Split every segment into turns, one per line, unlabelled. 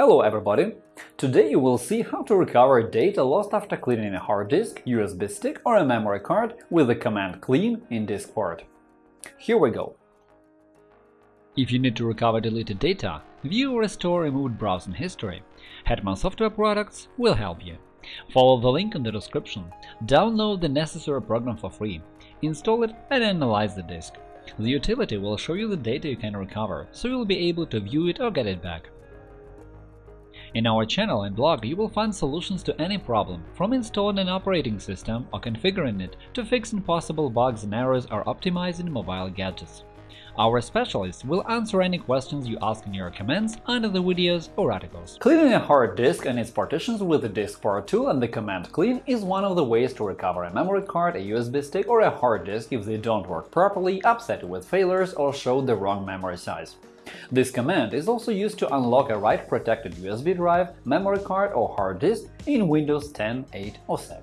Hello everybody! Today you will see how to recover data lost after cleaning a hard disk, USB stick or a memory card with the command clean in diskpart. Here we go.
If you need to recover deleted data, view or restore removed browsing history, Hetman Software Products will help you. Follow the link in the description, download the necessary program for free, install it and analyze the disk. The utility will show you the data you can recover, so you'll be able to view it or get it back. In our channel and blog you will find solutions to any problem, from installing an operating system or configuring it to fixing possible bugs and errors or optimizing mobile gadgets. Our specialists will answer any questions you ask in your comments under the videos or articles.
Cleaning a hard disk and its partitions with the disk diskpart tool and the command clean is one of the ways to recover a memory card, a USB stick or a hard disk if they don't work properly, upset you with failures or show the wrong memory size. This command is also used to unlock a write-protected USB drive, memory card or hard disk in Windows 10, 8 or 7.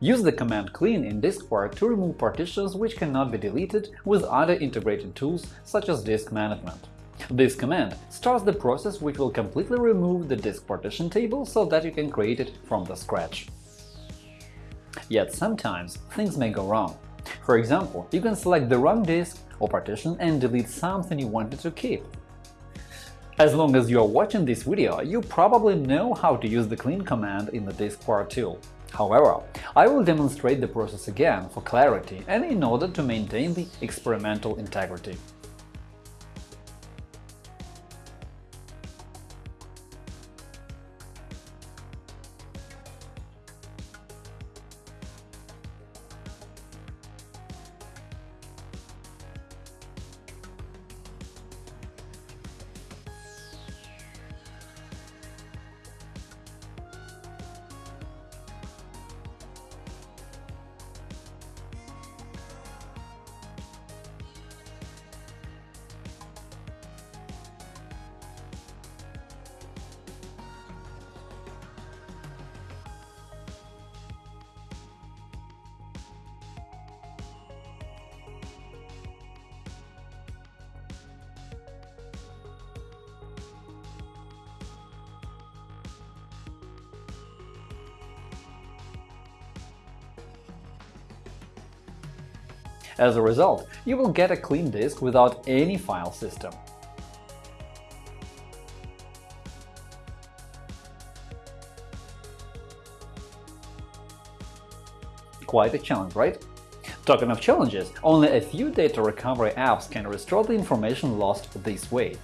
Use the command clean in diskpart to remove partitions which cannot be deleted with other integrated tools such as disk management. This command starts the process which will completely remove the disk partition table so that you can create it from the scratch. Yet sometimes things may go wrong. For example, you can select the wrong disk or partition and delete something you wanted to keep. As long as you are watching this video, you probably know how to use the clean command in the diskpart tool. However, I will demonstrate the process again for clarity and in order to maintain the experimental integrity. As a result, you will get a clean disk without any file system. Quite a challenge, right? Talking of challenges, only a few data recovery apps can restore the information lost this way.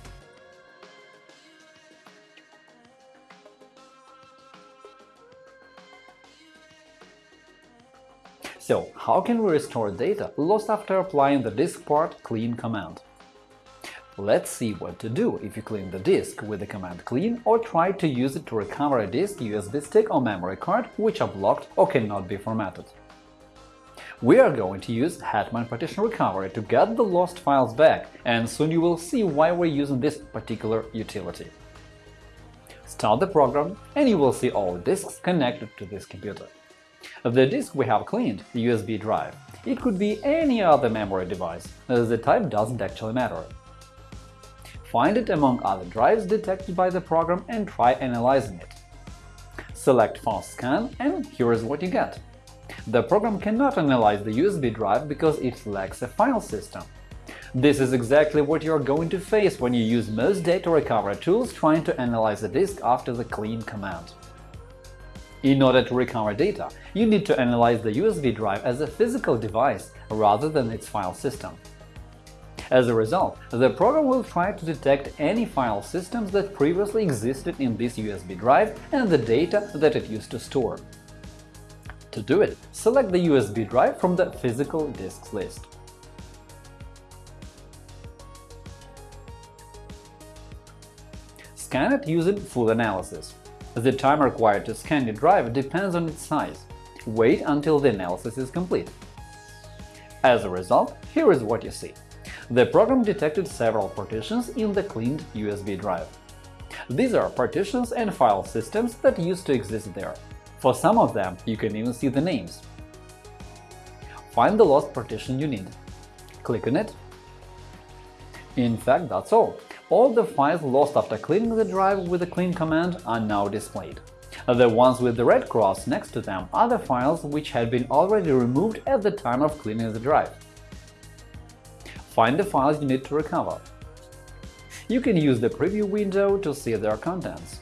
So, how can we restore data lost after applying the disk part clean command? Let's see what to do if you clean the disk with the command clean or try to use it to recover a disk, USB stick or memory card which are blocked or cannot be formatted. We are going to use Hetman Partition Recovery to get the lost files back, and soon you will see why we're using this particular utility. Start the program, and you will see all disks connected to this computer. The disk we have cleaned the – USB drive. It could be any other memory device, the type doesn't actually matter. Find it among other drives detected by the program and try analyzing it. Select Fast Scan and here is what you get. The program cannot analyze the USB drive because it lacks a file system. This is exactly what you are going to face when you use most data recovery tools trying to analyze a disk after the clean command. In order to recover data, you need to analyze the USB drive as a physical device rather than its file system. As a result, the program will try to detect any file systems that previously existed in this USB drive and the data that it used to store. To do it, select the USB drive from the physical disks list. Scan it using full analysis. The time required to scan your drive depends on its size. Wait until the analysis is complete. As a result, here is what you see. The program detected several partitions in the cleaned USB drive. These are partitions and file systems that used to exist there. For some of them, you can even see the names. Find the lost partition you need. Click on it. In fact, that's all. All the files lost after cleaning the drive with the clean command are now displayed. The ones with the red cross next to them are the files which had been already removed at the time of cleaning the drive. Find the files you need to recover. You can use the preview window to see their contents.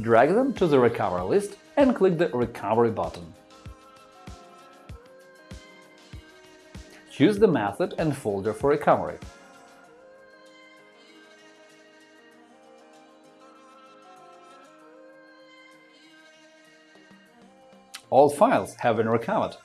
Drag them to the recovery list and click the Recovery button. Choose the method and folder for recovery. All files have been recovered.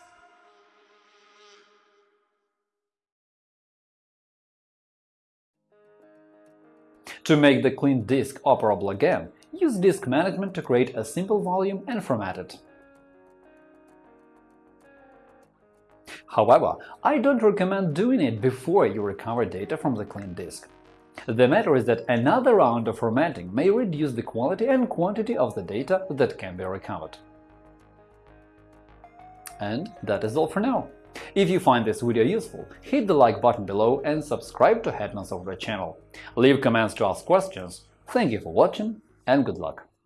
To make the clean disk operable again, use Disk Management to create a simple volume and format it. However, I don't recommend doing it before you recover data from the clean disk. The matter is that another round of formatting may reduce the quality and quantity of the data that can be recovered. And that is all for now. If you find this video useful, hit the like button below and subscribe to Hetman Software channel. Leave comments to ask questions. Thank you for watching and good luck!